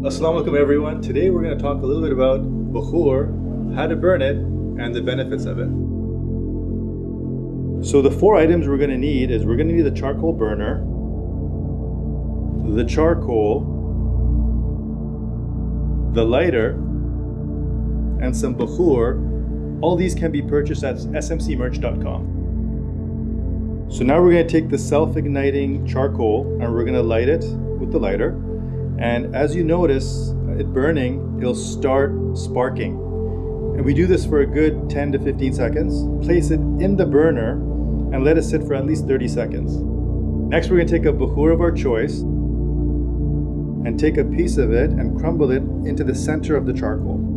Assalamu alaikum everyone. Today we're going to talk a little bit about Bukhur, how to burn it, and the benefits of it. So the four items we're going to need is we're going to need the charcoal burner, the charcoal, the lighter, and some Bukhur. All these can be purchased at smcmerch.com. So now we're going to take the self-igniting charcoal and we're going to light it with the lighter. And as you notice it burning, it'll start sparking. And we do this for a good 10 to 15 seconds. Place it in the burner and let it sit for at least 30 seconds. Next, we're to take a bukhur of our choice and take a piece of it and crumble it into the center of the charcoal.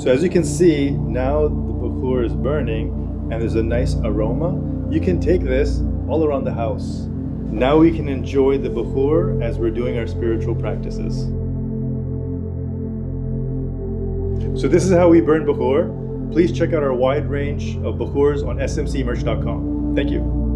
So as you can see, now the bukhur is burning and there's a nice aroma. You can take this all around the house. Now we can enjoy the bukhur as we're doing our spiritual practices. So this is how we burn bukhur. Please check out our wide range of bukhurs on smcmerch.com. Thank you.